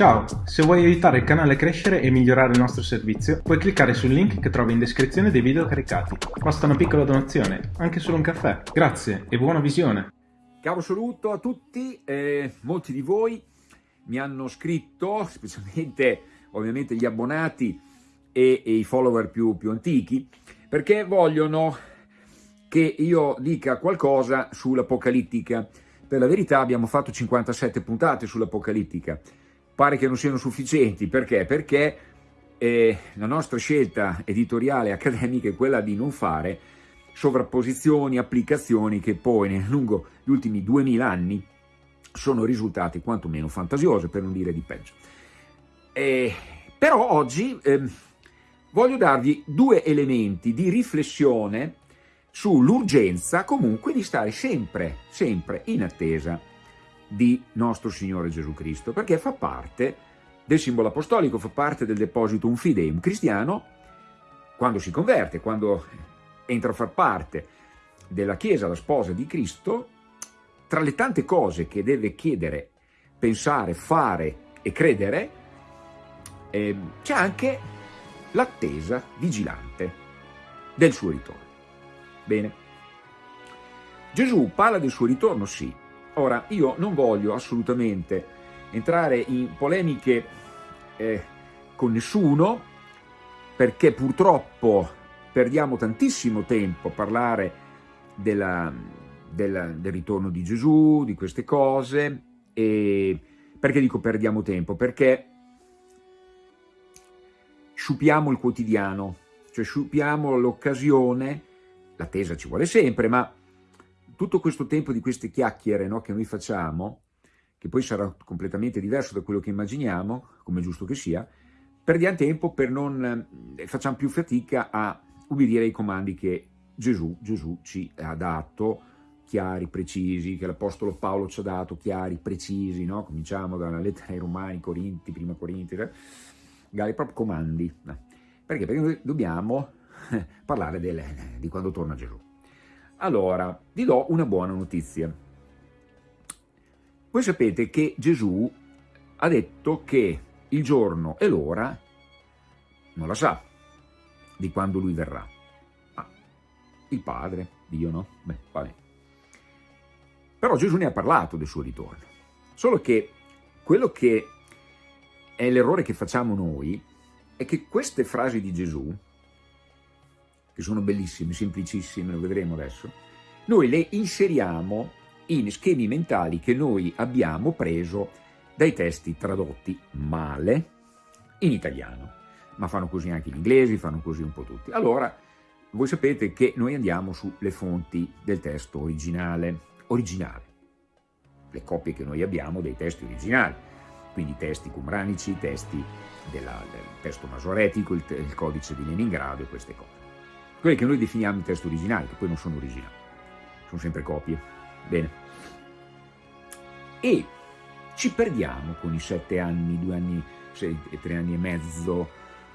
Ciao, se vuoi aiutare il canale a crescere e migliorare il nostro servizio, puoi cliccare sul link che trovi in descrizione dei video caricati. Basta una piccola donazione, anche solo un caffè. Grazie e buona visione! Caro saluto a tutti, eh, molti di voi mi hanno scritto, specialmente ovviamente gli abbonati e, e i follower più, più antichi, perché vogliono che io dica qualcosa sull'Apocalittica. Per la verità abbiamo fatto 57 puntate sull'Apocalittica, pare che non siano sufficienti, perché? Perché eh, la nostra scelta editoriale accademica è quella di non fare sovrapposizioni, applicazioni che poi lungo gli ultimi 2000 anni sono risultate quantomeno fantasiose, per non dire di peggio. Eh, però oggi eh, voglio darvi due elementi di riflessione sull'urgenza comunque di stare sempre, sempre in attesa di nostro Signore Gesù Cristo, perché fa parte del simbolo apostolico, fa parte del deposito un fideum cristiano, quando si converte, quando entra a far parte della Chiesa, la sposa di Cristo, tra le tante cose che deve chiedere, pensare, fare e credere, eh, c'è anche l'attesa vigilante del suo ritorno. Bene. Gesù parla del suo ritorno, sì. Ora, io non voglio assolutamente entrare in polemiche eh, con nessuno, perché purtroppo perdiamo tantissimo tempo a parlare della, della, del ritorno di Gesù, di queste cose, e perché dico perdiamo tempo? Perché sciupiamo il quotidiano, cioè sciupiamo l'occasione l'attesa ci vuole sempre, ma tutto questo tempo di queste chiacchiere no, che noi facciamo, che poi sarà completamente diverso da quello che immaginiamo, come giusto che sia, perdiamo tempo per non, eh, facciamo più fatica a ubbidire ai comandi che Gesù, Gesù ci ha dato, chiari, precisi, che l'Apostolo Paolo ci ha dato, chiari, precisi, no? cominciamo dalla lettera ai Romani, Corinti, prima Corinti, eh? proprio comandi. Perché? Perché noi dobbiamo parlare delle, di quando torna Gesù. Allora, vi do una buona notizia. Voi sapete che Gesù ha detto che il giorno e l'ora non la sa di quando lui verrà. Ma il Padre, Dio no? Beh, vabbè. Però Gesù ne ha parlato del suo ritorno. Solo che quello che è l'errore che facciamo noi è che queste frasi di Gesù che sono bellissime, semplicissime, lo vedremo adesso, noi le inseriamo in schemi mentali che noi abbiamo preso dai testi tradotti male in italiano, ma fanno così anche gli inglesi, fanno così un po' tutti. Allora, voi sapete che noi andiamo sulle fonti del testo originale, originale, le copie che noi abbiamo dei testi originali, quindi testi cumranici, testi della, del testo masoretico, il, il codice di Leningrado e queste cose quelli che noi definiamo i testi originali, che poi non sono originali, sono sempre copie. Bene. E ci perdiamo con i sette anni, due anni, sei, tre anni e mezzo,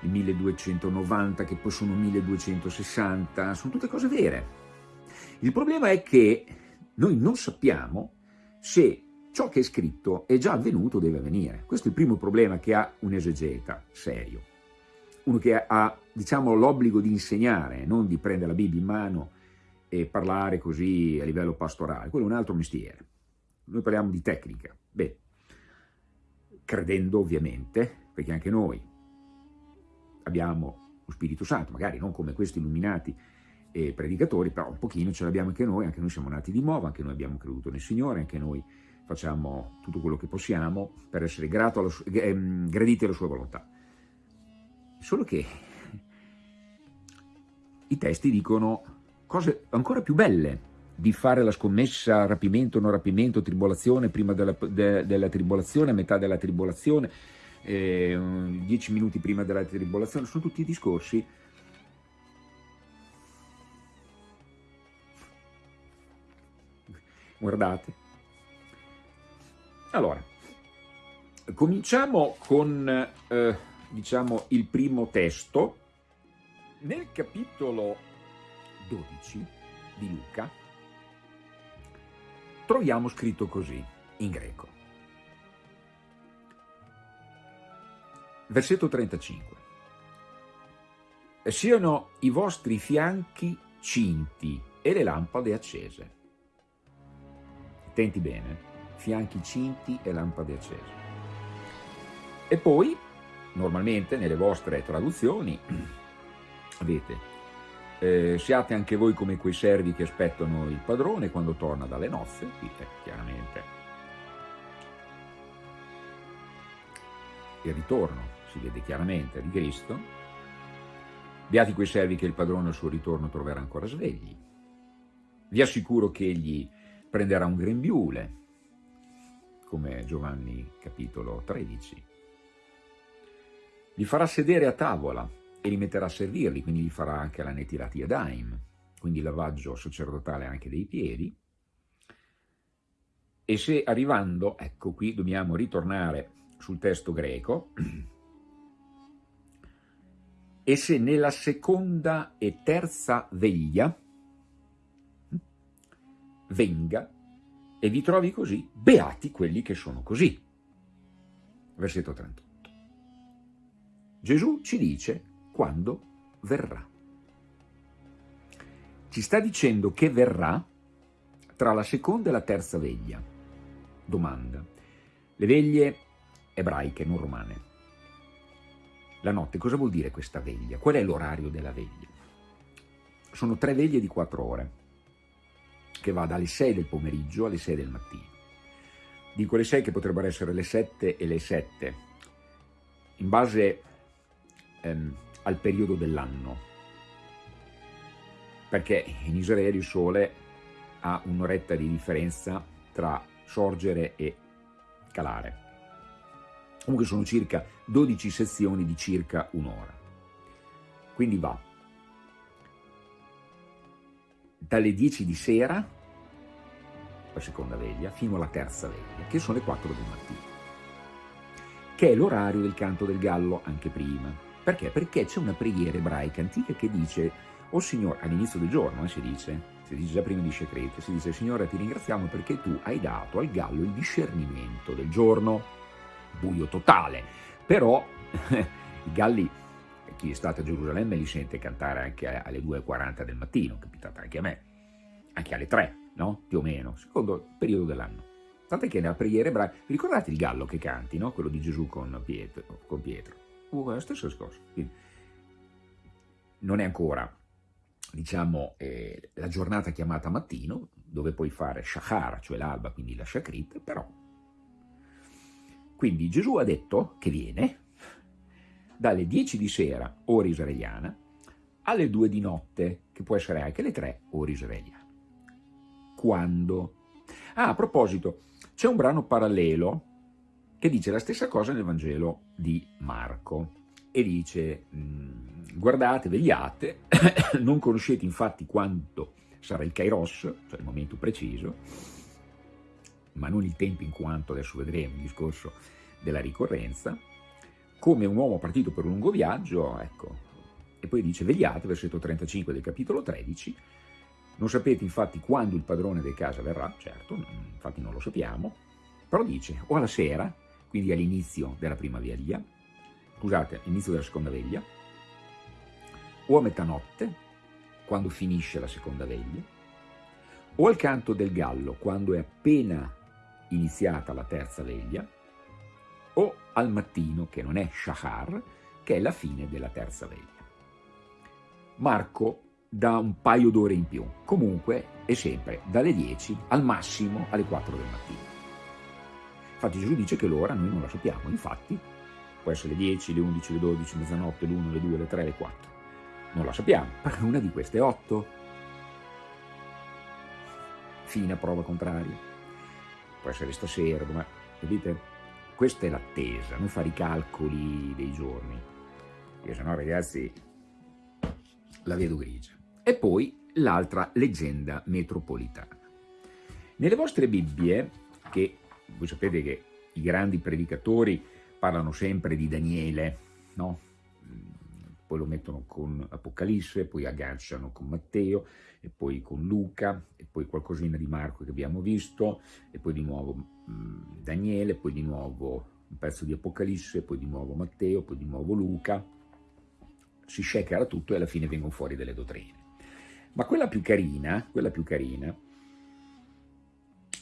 il 1290 che poi sono 1260, sono tutte cose vere. Il problema è che noi non sappiamo se ciò che è scritto è già avvenuto o deve avvenire. Questo è il primo problema che ha un esegeta serio uno che ha diciamo, l'obbligo di insegnare, non di prendere la Bibbia in mano e parlare così a livello pastorale, quello è un altro mestiere. Noi parliamo di tecnica, beh, credendo ovviamente, perché anche noi abbiamo lo Spirito Santo, magari non come questi illuminati e predicatori, però un pochino ce l'abbiamo anche noi, anche noi siamo nati di nuovo, anche noi abbiamo creduto nel Signore, anche noi facciamo tutto quello che possiamo per essere grato alla, eh, graditi alla sua volontà. Solo che i testi dicono cose ancora più belle di fare la scommessa rapimento, non rapimento, tribolazione, prima della, de, della tribolazione, metà della tribolazione, eh, dieci minuti prima della tribolazione, sono tutti discorsi guardate. Allora, cominciamo con... Eh, diciamo, il primo testo, nel capitolo 12 di Luca troviamo scritto così, in greco. Versetto 35. Siano i vostri fianchi cinti e le lampade accese. Attenti bene, fianchi cinti e lampade accese. E poi, normalmente nelle vostre traduzioni, avete eh, siate anche voi come quei servi che aspettano il padrone quando torna dalle nozze, qui è chiaramente il ritorno, si vede chiaramente, di Cristo. Beati quei servi che il padrone al suo ritorno troverà ancora svegli. Vi assicuro che egli prenderà un grembiule, come Giovanni capitolo 13. Li farà sedere a tavola e li metterà a servirli, quindi gli farà anche la netirati daim, quindi il lavaggio sacerdotale anche dei piedi. E se arrivando, ecco qui dobbiamo ritornare sul testo greco, e se nella seconda e terza veglia venga e vi trovi così, beati quelli che sono così. Versetto 38. Gesù ci dice quando verrà. Ci sta dicendo che verrà tra la seconda e la terza veglia. Domanda. Le veglie ebraiche, non romane. La notte, cosa vuol dire questa veglia? Qual è l'orario della veglia? Sono tre veglie di quattro ore, che va dalle 6 del pomeriggio alle 6 del mattino. Dico le 6 che potrebbero essere le 7 e le 7, in base ehm, al periodo dell'anno, perché in Israele il sole ha un'oretta di differenza tra sorgere e calare. Comunque sono circa 12 sezioni di circa un'ora. Quindi va dalle 10 di sera, la seconda veglia, fino alla terza veglia, che sono le 4 del mattino, che è l'orario del canto del gallo anche prima. Perché? Perché c'è una preghiera ebraica antica che dice, o oh Signore, all'inizio del giorno eh, si dice, si dice già prima di Shekret, si dice, Signore ti ringraziamo perché tu hai dato al gallo il discernimento del giorno, buio totale, però i galli, chi è stato a Gerusalemme li sente cantare anche alle 2.40 del mattino, capitata anche a me, anche alle 3, no? Più o meno, secondo il periodo dell'anno. Tant'è che nella preghiera ebraica, ricordate il gallo che canti, no? Quello di Gesù con Pietro? Con Pietro uguale, la stessa cosa. Quindi, non è ancora, diciamo, eh, la giornata chiamata mattino, dove puoi fare shachar, cioè l'alba, quindi la shakrit, però. Quindi Gesù ha detto che viene dalle 10 di sera, ora israeliana, alle 2 di notte, che può essere anche le 3, ora israeliana. Quando? Ah, a proposito, c'è un brano parallelo che dice la stessa cosa nel Vangelo di Marco. E dice mm, guardate, vegliate, non conoscete infatti quanto sarà il Kairos, cioè il momento preciso, ma non il tempo in quanto, adesso vedremo il discorso della ricorrenza, come un uomo partito per un lungo viaggio, ecco, e poi dice vegliate, versetto 35 del capitolo 13, non sapete infatti quando il padrone di casa verrà, certo, infatti non lo sappiamo, però dice o alla sera quindi all'inizio della prima veglia, scusate, all'inizio della seconda veglia, o a metanotte, quando finisce la seconda veglia, o al canto del gallo, quando è appena iniziata la terza veglia, o al mattino, che non è shahar, che è la fine della terza veglia. Marco dà un paio d'ore in più, comunque è sempre dalle 10 al massimo alle 4 del mattino. Infatti Gesù dice che l'ora noi non la sappiamo, infatti può essere le 10, le 11, le 12, mezzanotte, l'1, le 2, le 3, le 4. Non la sappiamo, perché una di queste è 8. Fine a prova contraria. Può essere stasera, ma capite? Questa è l'attesa, non fare i calcoli dei giorni, perché sennò ragazzi la vedo grigia. E poi l'altra leggenda metropolitana. Nelle vostre Bibbie, che voi sapete che i grandi predicatori parlano sempre di Daniele, no? poi lo mettono con Apocalisse, poi agganciano con Matteo, e poi con Luca, e poi qualcosina di Marco che abbiamo visto, e poi di nuovo mh, Daniele, poi di nuovo un pezzo di Apocalisse, poi di nuovo Matteo, poi di nuovo Luca, si shakera tutto e alla fine vengono fuori delle dottrine. Ma quella più carina, quella più carina,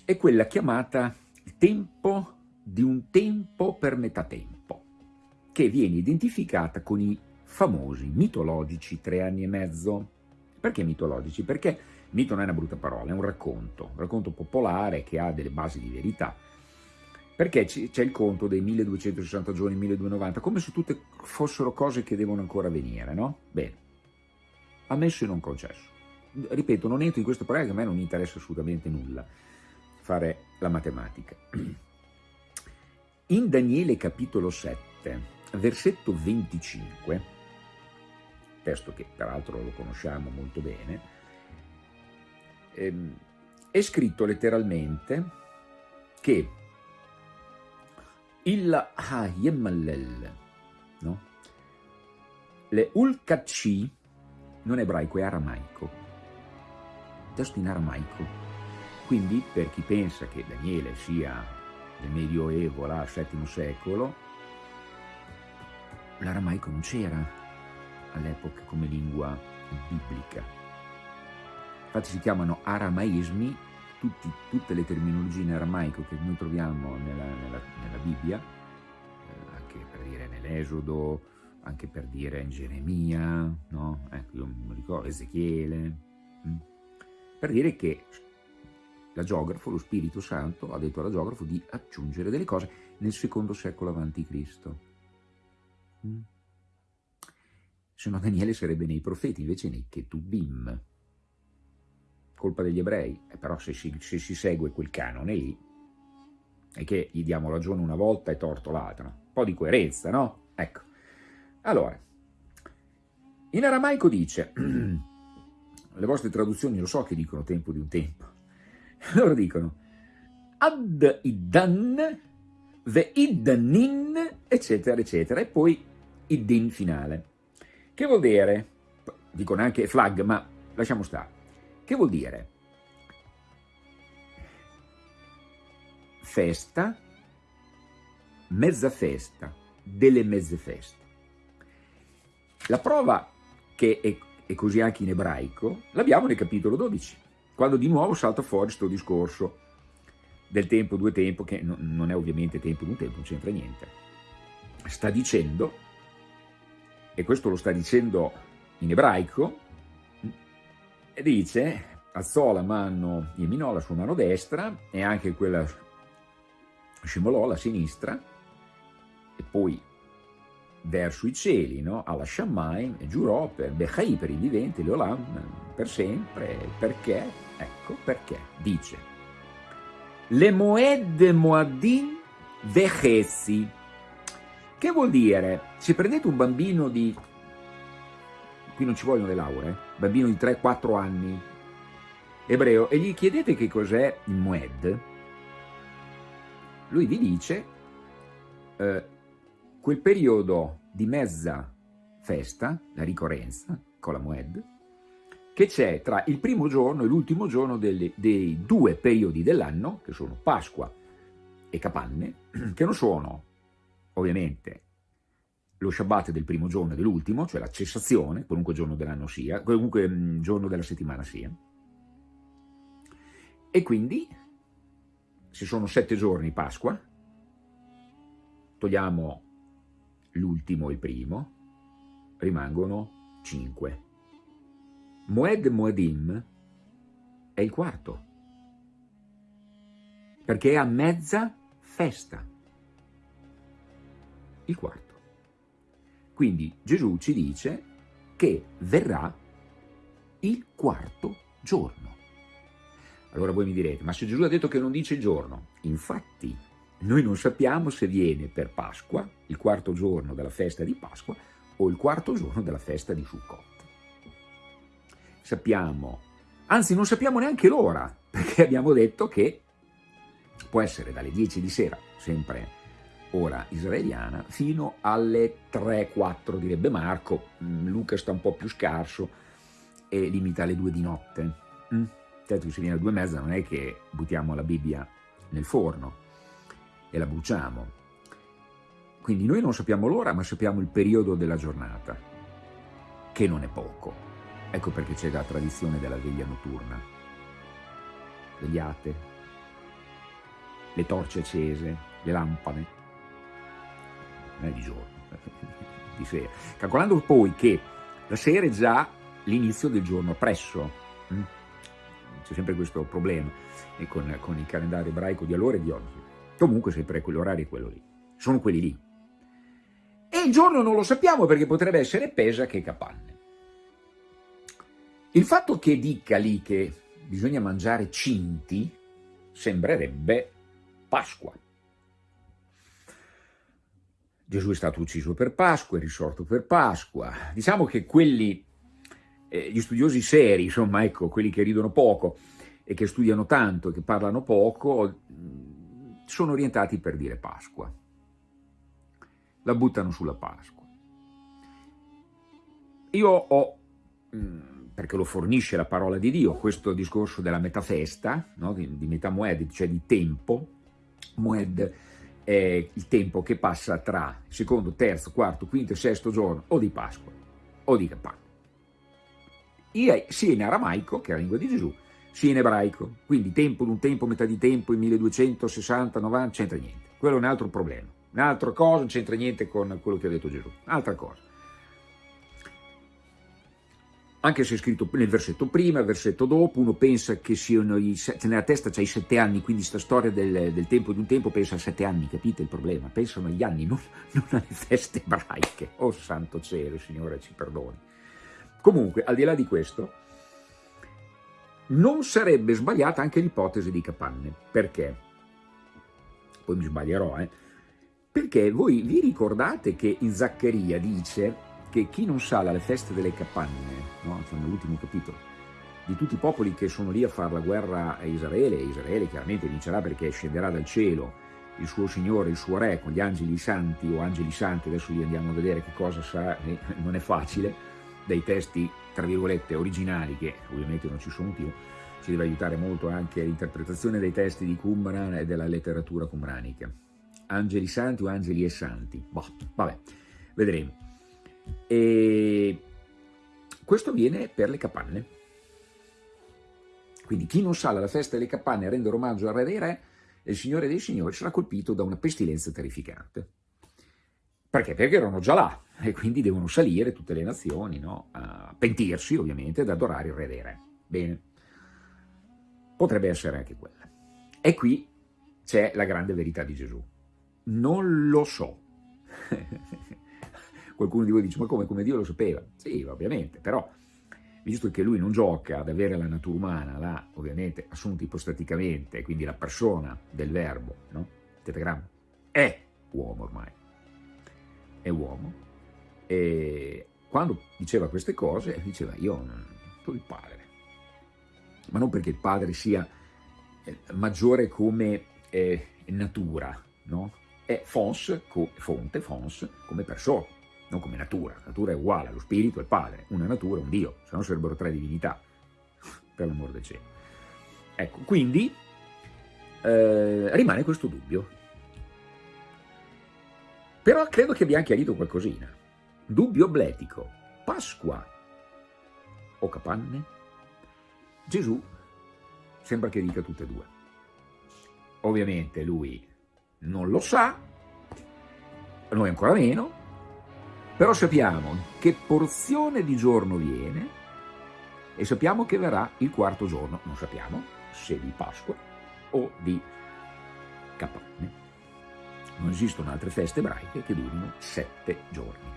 è quella chiamata tempo di un tempo per metà tempo, che viene identificata con i famosi mitologici tre anni e mezzo. Perché mitologici? Perché mito non è una brutta parola, è un racconto, un racconto popolare che ha delle basi di verità. Perché c'è il conto dei 1260 giorni, 1290, come se tutte fossero cose che devono ancora venire, no? Bene, ammesso e non concesso. Ripeto, non entro in questo problema che a me non interessa assolutamente nulla fare la matematica. In Daniele capitolo 7, versetto 25, testo che peraltro lo conosciamo molto bene, ehm, è scritto letteralmente che il Hayemallel, no? le Ulkachi, non ebraico, è aramaico, testo in aramaico. Quindi per chi pensa che Daniele sia del Medioevo, là, VII secolo, l'aramaico non c'era all'epoca come lingua biblica. Infatti si chiamano aramaismi tutti, tutte le terminologie in aramaico che noi troviamo nella, nella, nella Bibbia, eh, anche per dire nell'Esodo, anche per dire in Geremia, no? ecco, io mi ricordo Ezechiele, mh? Mm, per dire che la geografo, lo Spirito Santo, ha detto alla geografo di aggiungere delle cose nel secondo secolo avanti Cristo. Mm? Se no Daniele sarebbe nei profeti, invece nei Ketubim, colpa degli ebrei, eh, però se si, se si, segue quel canone lì, è che gli diamo ragione una volta e torto l'altra, no? un po' di coerenza, no? Ecco, allora, in aramaico dice, le vostre traduzioni lo so che dicono tempo di un tempo, loro dicono ad iddan, ve iddanin, eccetera, eccetera, e poi iddin finale. Che vuol dire? Dicono anche flag, ma lasciamo stare. Che vuol dire? Festa, mezza festa, delle mezze feste. La prova che è, è così anche in ebraico l'abbiamo nel capitolo 12, quando di nuovo salta fuori questo discorso del tempo, due tempo, che non è ovviamente tempo, di un tempo, non c'entra niente. Sta dicendo, e questo lo sta dicendo in ebraico, dice, alzò la mano Yeminò, la sua mano destra, e anche quella scimolò la sinistra, e poi verso i cieli, no? alla Shammai, e giurò per Bechai, per i viventi, Leolam, per sempre, perché? Ecco perché, dice, le Moed Moadin Vechesi, che vuol dire, se prendete un bambino di qui non ci vogliono le lauree, bambino di 3-4 anni, ebreo, e gli chiedete che cos'è il Moed, lui vi dice eh, quel periodo di mezza festa, la ricorrenza, con la Moed, che c'è tra il primo giorno e l'ultimo giorno delle, dei due periodi dell'anno, che sono Pasqua e Capanne, che non sono ovviamente lo Shabbat del primo giorno e dell'ultimo, cioè la cessazione, qualunque giorno dell'anno sia, qualunque mm, giorno della settimana sia. E quindi, se sono sette giorni Pasqua, togliamo l'ultimo e il primo, rimangono cinque. Moed Moedim è il quarto, perché è a mezza festa, il quarto. Quindi Gesù ci dice che verrà il quarto giorno. Allora voi mi direte, ma se Gesù ha detto che non dice giorno, infatti noi non sappiamo se viene per Pasqua, il quarto giorno della festa di Pasqua, o il quarto giorno della festa di Sukkot. Sappiamo, anzi non sappiamo neanche l'ora, perché abbiamo detto che può essere dalle 10 di sera, sempre ora israeliana, fino alle 3-4 direbbe Marco, mm, Luca sta un po' più scarso e limita alle 2 di notte. Mm? Certo, se viene alle 2 e mezza non è che buttiamo la Bibbia nel forno e la bruciamo. Quindi noi non sappiamo l'ora, ma sappiamo il periodo della giornata, che non è poco. Ecco perché c'è la tradizione della veglia notturna. Vegliate, le torce accese, le lampade, non è di giorno, di sera. Calcolando poi che la sera è già l'inizio del giorno presso, hm? c'è sempre questo problema con, con il calendario ebraico di allora e di oggi. Comunque sempre quell'orario è quello lì, sono quelli lì. E il giorno non lo sappiamo perché potrebbe essere Pesa che Capanne. Il fatto che dica lì che bisogna mangiare cinti sembrerebbe Pasqua. Gesù è stato ucciso per Pasqua, è risorto per Pasqua. Diciamo che quelli, eh, gli studiosi seri, insomma, ecco, quelli che ridono poco e che studiano tanto e che parlano poco, sono orientati per dire Pasqua. La buttano sulla Pasqua. Io ho, perché lo fornisce la parola di Dio, questo discorso della metafesta, no? di, di metà moed, cioè di tempo, moed è il tempo che passa tra secondo, terzo, quarto, quinto e sesto giorno o di Pasqua o di Capanna. Sia in aramaico, che è la lingua di Gesù, sia in ebraico. Quindi tempo d'un tempo, metà di tempo, in 1260, 90, c'entra niente. Quello è un altro problema. Un'altra cosa, non c'entra niente con quello che ha detto Gesù. Altra cosa. Anche se è scritto nel versetto prima, il versetto dopo, uno pensa che siano i, nella testa c'è i sette anni, quindi sta storia del, del, tempo di un tempo pensa a sette anni, capite il problema? Pensano agli anni, non, non alle feste ebraiche. Oh santo cielo, Signore ci perdoni. Comunque, al di là di questo, non sarebbe sbagliata anche l'ipotesi di Capanne. Perché? Poi mi sbaglierò, eh? Perché voi vi ricordate che in Zaccaria dice che chi non sale alle feste delle capanne, no? Siamo all'ultimo capitolo, di tutti i popoli che sono lì a fare la guerra a Israele, e Israele chiaramente vincerà perché scenderà dal cielo il suo Signore, il suo Re, con gli angeli santi o angeli santi, adesso li andiamo a vedere che cosa sarà, eh, non è facile, dai testi, tra virgolette, originali, che ovviamente non ci sono più, ci deve aiutare molto anche l'interpretazione dei testi di Qumran e della letteratura qumranica. Angeli santi o angeli e santi? Boh, vabbè, vedremo. E questo viene per le capanne. Quindi chi non sale alla festa delle capanne a rendere omaggio al re dei re, il signore dei signori, sarà colpito da una pestilenza terrificante. Perché? Perché erano già là e quindi devono salire tutte le nazioni no? a pentirsi ovviamente ad adorare il re dei re. Bene, potrebbe essere anche quella. E qui c'è la grande verità di Gesù. Non lo so. Qualcuno di voi dice, ma come, come Dio lo sapeva? Sì, ovviamente, però visto che lui non gioca ad avere la natura umana, l'ha ovviamente assunta ipostaticamente, quindi la persona del verbo, no? Tetagramma, è uomo ormai, è uomo, e quando diceva queste cose, diceva io sono il padre, ma non perché il padre sia eh, maggiore come eh, natura, no? È fons, fonte, fons, come persona non come natura, la natura è uguale, lo spirito il padre, una natura è un Dio, se no sarebbero tre divinità, per l'amor del cielo. Ecco, quindi eh, rimane questo dubbio. Però credo che abbia anche chiarito qualcosina. Dubbio obletico, Pasqua o capanne? Gesù sembra che dica tutte e due. Ovviamente lui non lo sa, noi ancora meno, però sappiamo che porzione di giorno viene e sappiamo che verrà il quarto giorno, non sappiamo se di Pasqua o di Capanne. Non esistono altre feste ebraiche che durino sette giorni.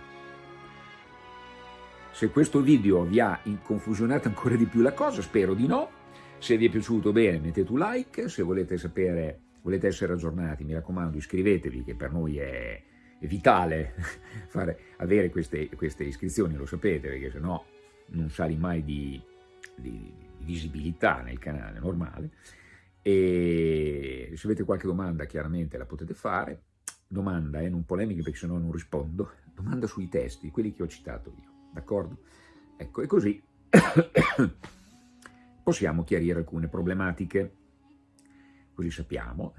Se questo video vi ha inconfusionato ancora di più la cosa, spero di no. Se vi è piaciuto bene mettete un like, se volete sapere, volete essere aggiornati, mi raccomando iscrivetevi che per noi è è vitale fare, avere queste, queste, iscrizioni, lo sapete, perché se no non sali mai di, di, visibilità nel canale normale. E se avete qualche domanda chiaramente la potete fare, domanda, eh, non polemiche perché se no non rispondo, domanda sui testi, quelli che ho citato io, d'accordo? Ecco, e così possiamo chiarire alcune problematiche, così sappiamo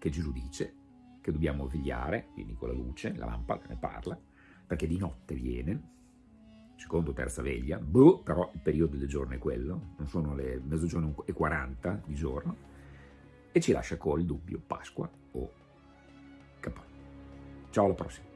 che Gesù dice che dobbiamo vegliare, quindi con la luce, la lampada ne parla, perché di notte viene, secondo o terza veglia, boh, però il periodo del giorno è quello, non sono le mezzogiorno e 40 di giorno, e ci lascia col dubbio Pasqua o Capodanno. Ciao alla prossima.